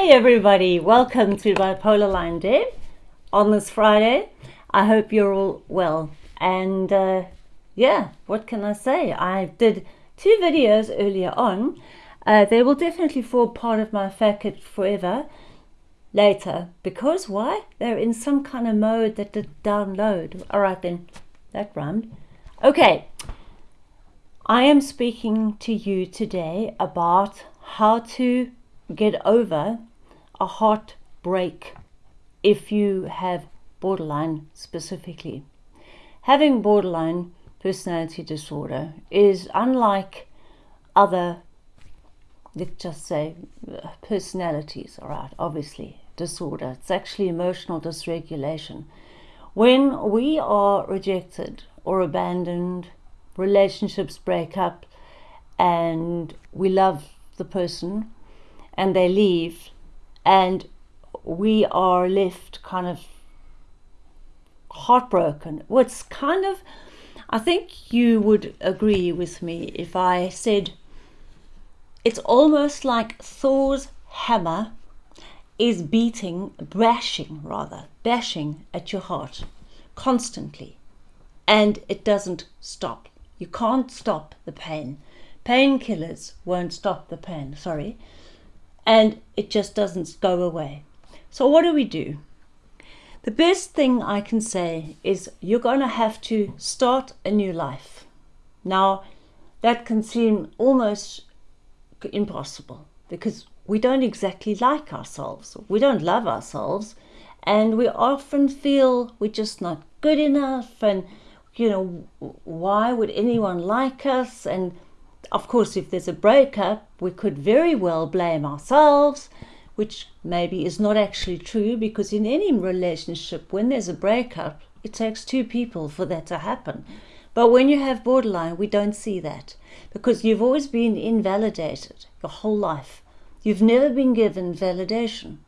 Hey everybody, welcome to Bipolar Line Day on this Friday. I hope you're all well. And uh, yeah, what can I say? I did two videos earlier on. Uh, they will definitely form part of my Fact forever later. Because why? They're in some kind of mode that did download. All right then, that rhymed. Okay, I am speaking to you today about how to get over a heartbreak if you have borderline specifically. Having borderline personality disorder is unlike other, let's just say, uh, personalities, all right, obviously, disorder. It's actually emotional dysregulation. When we are rejected or abandoned, relationships break up, and we love the person and they leave and we are left kind of heartbroken. What's kind of, I think you would agree with me if I said it's almost like Thor's hammer is beating, bashing rather, bashing at your heart constantly and it doesn't stop. You can't stop the pain. Painkillers won't stop the pain, sorry and it just doesn't go away. So what do we do? The best thing I can say is you're going to have to start a new life. Now, that can seem almost impossible because we don't exactly like ourselves. We don't love ourselves and we often feel we're just not good enough and you know why would anyone like us and of course, if there's a breakup, we could very well blame ourselves, which maybe is not actually true because in any relationship, when there's a breakup, it takes two people for that to happen. But when you have borderline, we don't see that because you've always been invalidated your whole life. You've never been given validation.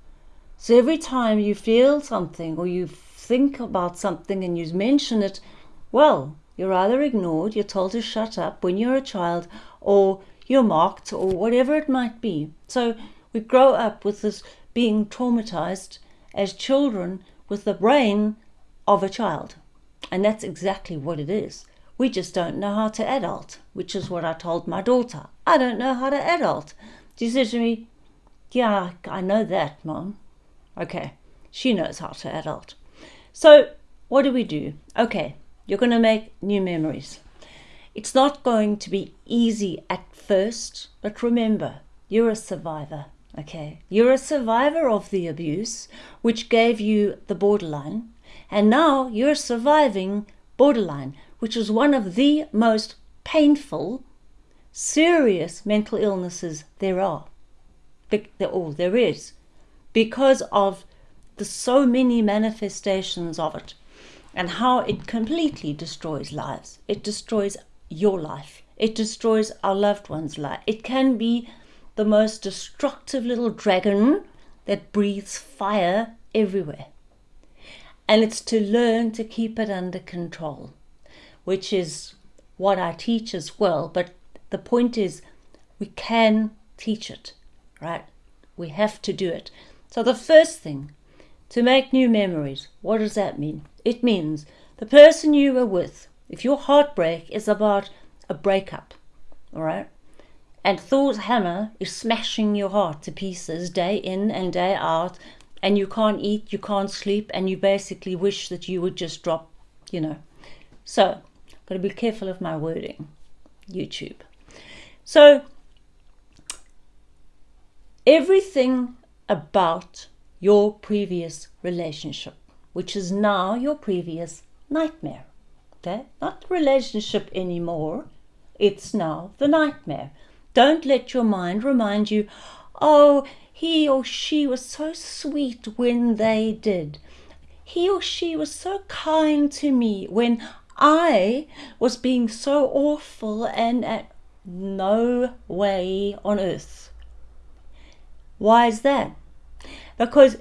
So every time you feel something or you think about something and you mention it, well, you're either ignored, you're told to shut up when you're a child, or you're mocked, or whatever it might be. So we grow up with this being traumatized as children with the brain of a child. And that's exactly what it is. We just don't know how to adult, which is what I told my daughter. I don't know how to adult. She said to me, Yeah, I know that, Mom. Okay, she knows how to adult. So, what do we do? Okay, you're going to make new memories. It's not going to be easy at first, but remember, you're a survivor, okay? You're a survivor of the abuse, which gave you the borderline, and now you're surviving borderline, which is one of the most painful, serious mental illnesses there are. All oh, there is, because of the so many manifestations of it and how it completely destroys lives. It destroys your life. It destroys our loved one's life. It can be the most destructive little dragon that breathes fire everywhere. And it's to learn to keep it under control, which is what I teach as well. But the point is, we can teach it, right? We have to do it. So the first thing to make new memories, what does that mean? It means the person you were with, if your heartbreak is about a breakup, all right, and Thor's hammer is smashing your heart to pieces day in and day out, and you can't eat, you can't sleep, and you basically wish that you would just drop, you know. So, got to be careful of my wording, YouTube. So, everything about your previous relationship, which is now your previous nightmare. Okay? Not the relationship anymore. It's now the nightmare. Don't let your mind remind you, oh, he or she was so sweet when they did. He or she was so kind to me when I was being so awful and at no way on earth. Why is that? Because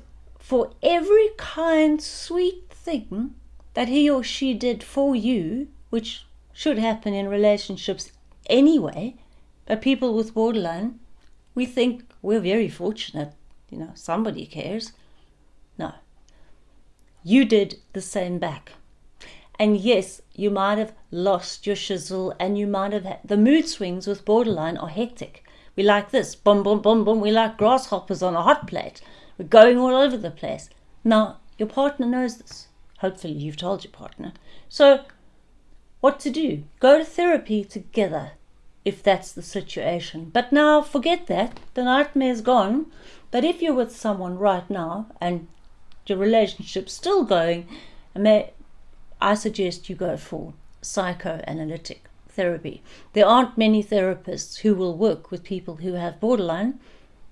for every kind, sweet thing that he or she did for you, which should happen in relationships anyway, but people with borderline, we think we're very fortunate you know, somebody cares. No. You did the same back. And yes, you might have lost your shizzle and you might have had the mood swings with borderline are hectic. We like this, boom, boom, boom, boom. We like grasshoppers on a hot plate. We're going all over the place. Now, your partner knows this. Hopefully, you've told your partner. So, what to do? Go to therapy together if that's the situation. But now, forget that. The nightmare's gone. But if you're with someone right now and your relationship's still going, I suggest you go for psychoanalytic therapy. There aren't many therapists who will work with people who have borderline.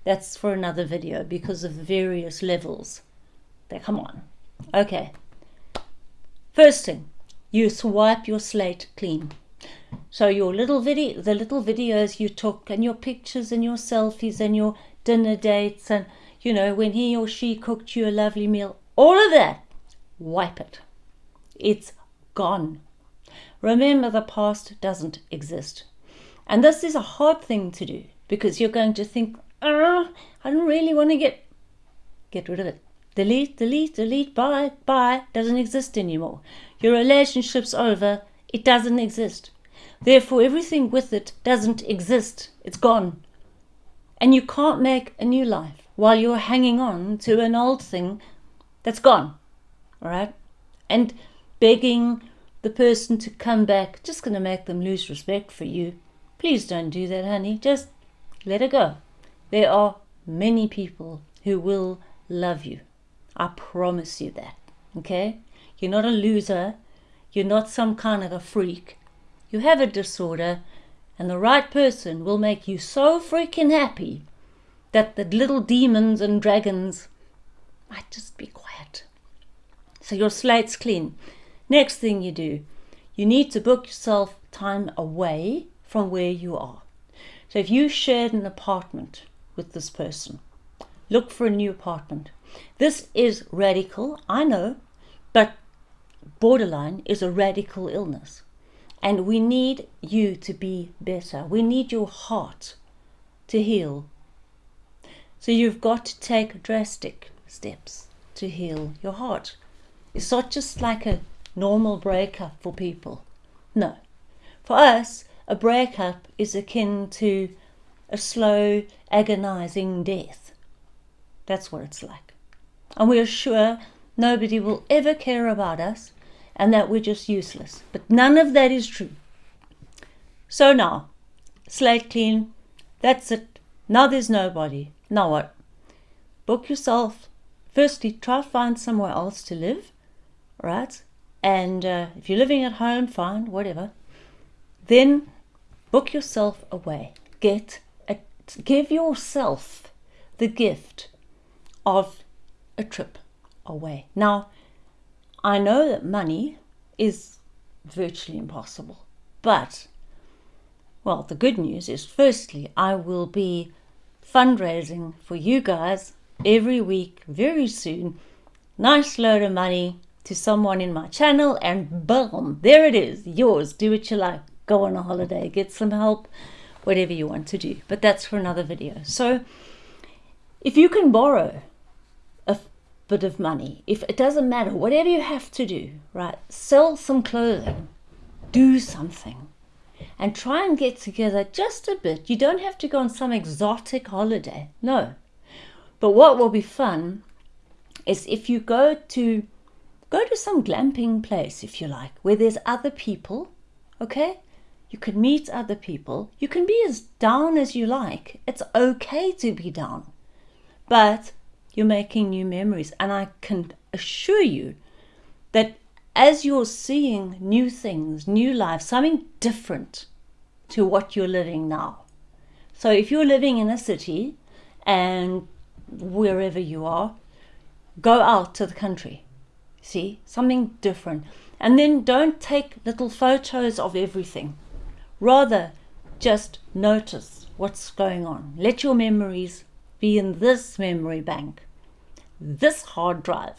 That's for another video because of the various levels. They come on. Okay. First thing, you swipe your slate clean. So your little video, the little videos you took, and your pictures and your selfies and your dinner dates, and you know when he or she cooked you a lovely meal, all of that, wipe it. It's gone. Remember, the past doesn't exist. And this is a hard thing to do because you're going to think, oh, I don't really want to get get rid of it. Delete, delete, delete, bye, bye, doesn't exist anymore. Your relationship's over, it doesn't exist. Therefore, everything with it doesn't exist, it's gone. And you can't make a new life while you're hanging on to an old thing that's gone. All right? And begging the person to come back, just going to make them lose respect for you. Please don't do that, honey. Just let it go. There are many people who will love you. I promise you that. Okay? You're not a loser. You're not some kind of a freak. You have a disorder, and the right person will make you so freaking happy that the little demons and dragons might just be quiet. So your slate's clean. Next thing you do, you need to book yourself time away from where you are. So if you shared an apartment with this person, look for a new apartment. This is radical, I know, but borderline is a radical illness. And we need you to be better. We need your heart to heal. So you've got to take drastic steps to heal your heart. It's not just like a normal breakup for people. No. For us, a breakup is akin to a slow, agonizing death. That's what it's like. And we're sure nobody will ever care about us and that we're just useless. But none of that is true. So now, slate clean, that's it. Now there's nobody. Now what? Book yourself. Firstly, try to find somewhere else to live, right? And uh, if you're living at home, fine, whatever. Then book yourself away. Get give yourself the gift of a trip away. Now, I know that money is virtually impossible, but well, the good news is firstly, I will be fundraising for you guys every week very soon. Nice load of money to someone in my channel and boom, there it is, yours. Do what you like. Go on a holiday, get some help, whatever you want to do. But that's for another video. So if you can borrow a bit of money, if it doesn't matter, whatever you have to do, right? Sell some clothing, do something and try and get together just a bit. You don't have to go on some exotic holiday. No. But what will be fun is if you go to Go to some glamping place if you like, where there's other people, okay? You can meet other people. You can be as down as you like. It's okay to be down. But you're making new memories. And I can assure you that as you're seeing new things, new life, something different to what you're living now. So if you're living in a city and wherever you are, go out to the country See, something different. And then don't take little photos of everything. Rather, just notice what's going on. Let your memories be in this memory bank. This hard drive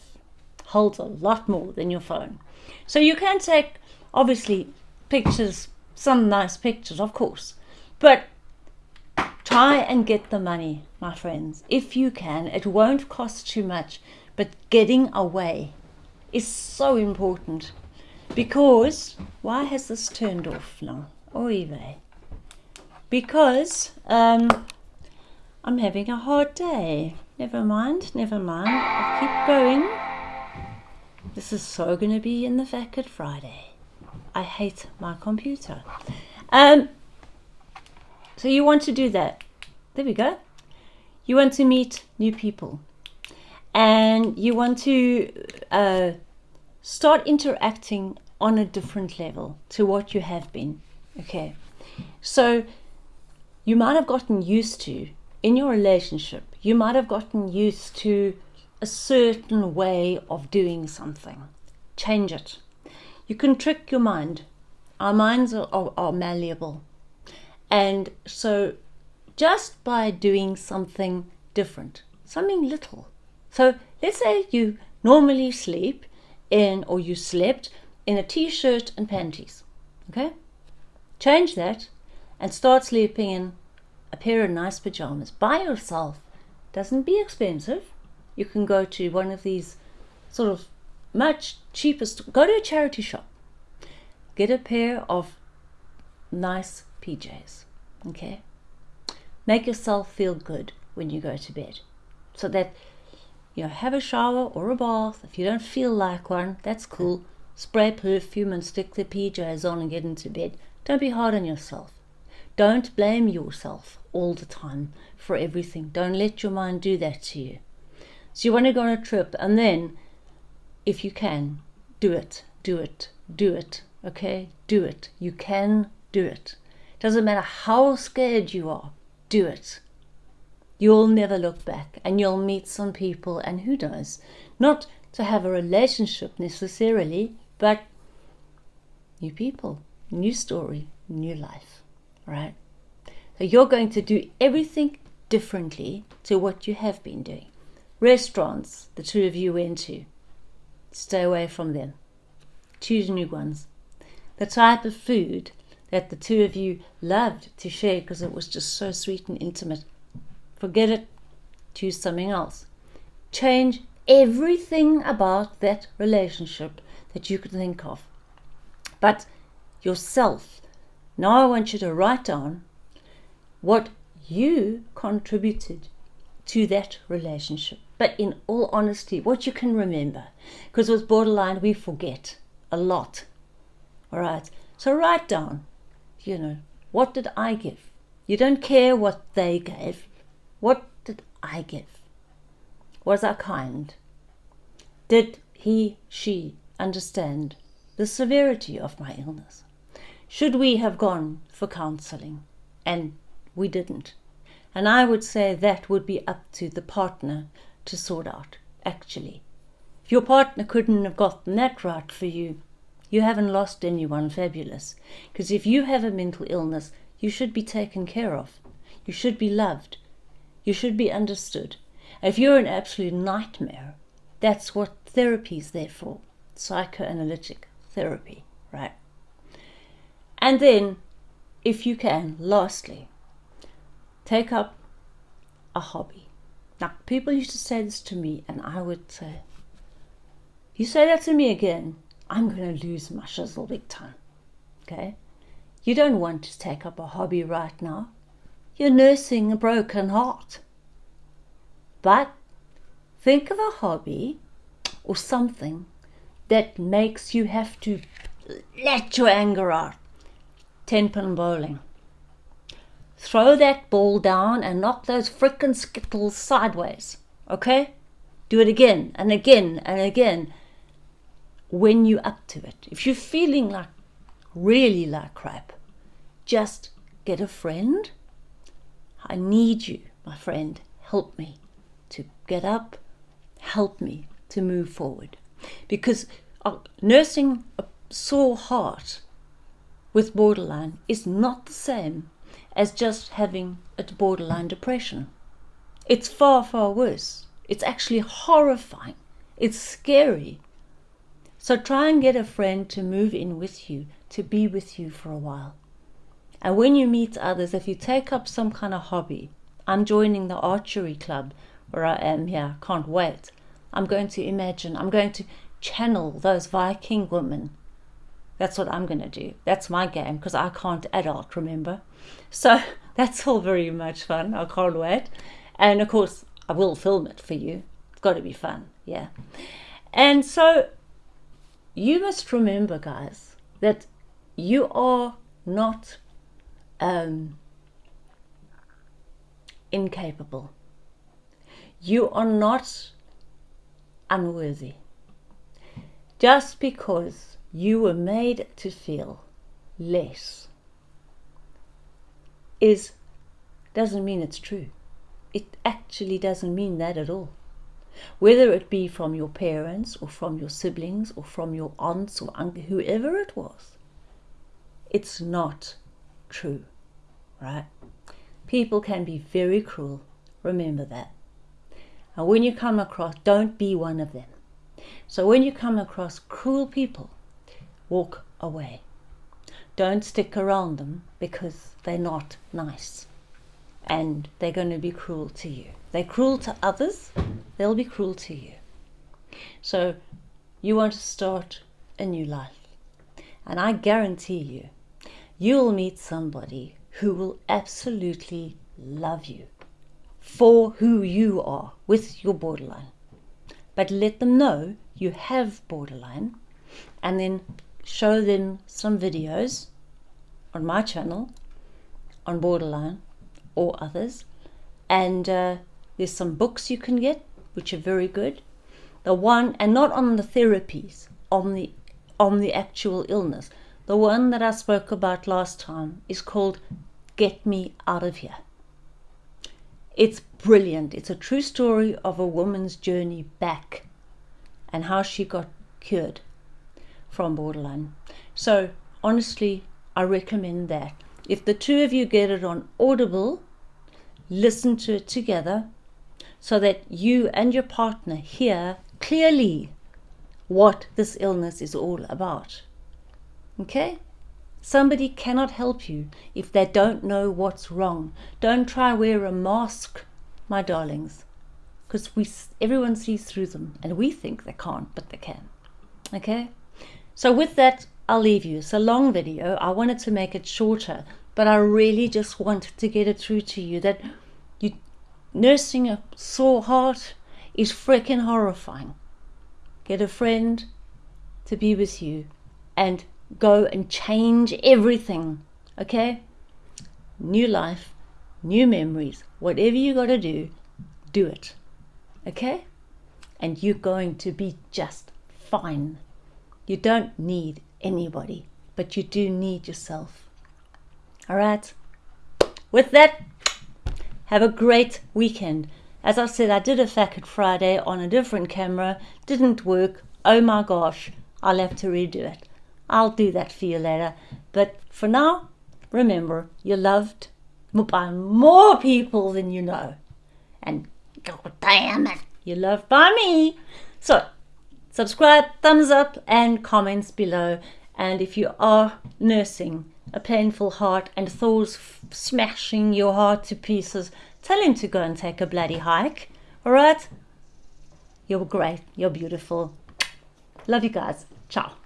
holds a lot more than your phone. So you can take, obviously, pictures, some nice pictures, of course, but Try and get the money, my friends, if you can. It won't cost too much, but getting away is so important. Because, why has this turned off now? Oy vey. Because um, I'm having a hard day. Never mind, never mind. I'll keep going. This is so going to be in the Vacket Friday. I hate my computer. Um, so you want to do that. There we go. You want to meet new people. And you want to uh, start interacting on a different level to what you have been. Okay. So you might have gotten used to, in your relationship, you might have gotten used to a certain way of doing something. Change it. You can trick your mind. Our minds are, are, are malleable. And so just by doing something different, something little. So let's say you normally sleep in or you slept in a t-shirt and panties. Okay? Change that and start sleeping in a pair of nice pajamas by yourself. Doesn't be expensive. You can go to one of these sort of much cheapest go to a charity shop. Get a pair of nice PJs. Okay? Make yourself feel good when you go to bed. So that you know, have a shower or a bath. If you don't feel like one, that's cool. Spray perfume and stick the PJs on and get into bed. Don't be hard on yourself. Don't blame yourself all the time for everything. Don't let your mind do that to you. So you want to go on a trip and then, if you can, do it, do it, do it, okay? Do it. You can do it. Doesn't matter how scared you are, do it. You'll never look back and you'll meet some people and who knows, not to have a relationship necessarily, but new people, new story, new life, right? So you're going to do everything differently to what you have been doing. Restaurants the two of you went to, stay away from them. Choose new ones. The type of food that the two of you loved to share because it was just so sweet and intimate. Forget it. Choose something else. Change everything about that relationship that you could think of. But yourself. Now I want you to write down what you contributed to that relationship. But in all honesty, what you can remember. Because with borderline, we forget a lot. All right. So write down, you know, what did I give? You don't care what they gave. What did I give? Was I kind? Did he, she understand the severity of my illness? Should we have gone for counseling? And we didn't. And I would say that would be up to the partner to sort out, actually. If your partner couldn't have gotten that right for you, you haven't lost anyone fabulous. Because if you have a mental illness, you should be taken care of. You should be loved. You should be understood. If you're an absolute nightmare, that's what therapy is there for psychoanalytic therapy, right? And then, if you can, lastly, take up a hobby. Now, people used to say this to me, and I would say, You say that to me again, I'm going to lose my shizzle big time. Okay? You don't want to take up a hobby right now. You're nursing a broken heart. But think of a hobby or something that makes you have to let your anger out. Ten pin bowling. Throw that ball down and knock those frickin' skittles sideways. Okay? Do it again and again and again when you're up to it. If you're feeling like really like crap, just get a friend. I need you, my friend. Help me to get up. Help me to move forward. Because uh, nursing a sore heart with borderline is not the same as just having a borderline depression. It's far, far worse. It's actually horrifying. It's scary. So try and get a friend to move in with you, to be with you for a while. And when you meet others, if you take up some kind of hobby, I'm joining the archery club where I am here, can't wait. I'm going to imagine, I'm going to channel those Viking women. That's what I'm going to do. That's my game because I can't adult, remember? So that's all very much fun. I can't wait. And of course, I will film it for you. It's got to be fun, yeah. And so you must remember, guys, that you are not um, incapable. You are not unworthy. Just because you were made to feel less is doesn't mean it's true. It actually doesn't mean that at all. Whether it be from your parents or from your siblings or from your aunts or uncle, whoever it was, it's not true, right? People can be very cruel. Remember that. And when you come across, don't be one of them. So when you come across cruel people, walk away. Don't stick around them because they're not nice and they're going to be cruel to you. They're cruel to others, they'll be cruel to you. So you want to start a new life. And I guarantee you, you'll meet somebody who will absolutely love you for who you are with your borderline. But let them know you have borderline and then show them some videos on my channel on borderline or others. And uh, there's some books you can get, which are very good. The one, and not on the therapies, on the on the actual illness. The one that I spoke about last time is called Get Me Out of Here. It's brilliant. It's a true story of a woman's journey back and how she got cured from borderline. So, honestly, I recommend that. If the two of you get it on Audible, listen to it together so that you and your partner hear clearly what this illness is all about. Okay? Somebody cannot help you if they don't know what's wrong. Don't try wear a mask, my darlings, because we everyone sees through them and we think they can't, but they can. Okay? So with that, I'll leave you. It's a long video. I wanted to make it shorter, but I really just wanted to get it through to you that you nursing a sore heart is freaking horrifying. Get a friend to be with you and go and change everything. Okay? New life, new memories, whatever you got to do, do it. Okay? And you're going to be just fine. You don't need anybody, but you do need yourself. All right? With that, have a great weekend. As I said, I did a Facket Friday on a different camera. Didn't work. Oh my gosh. I'll have to redo it. I'll do that for you later. But for now, remember, you're loved by more people than you know. And god damn it, you're loved by me. So, subscribe, thumbs up, and comments below. And if you are nursing, a painful heart and Thor's smashing your heart to pieces, tell him to go and take a bloody hike. All right? You're great. You're beautiful. Love you guys. Ciao.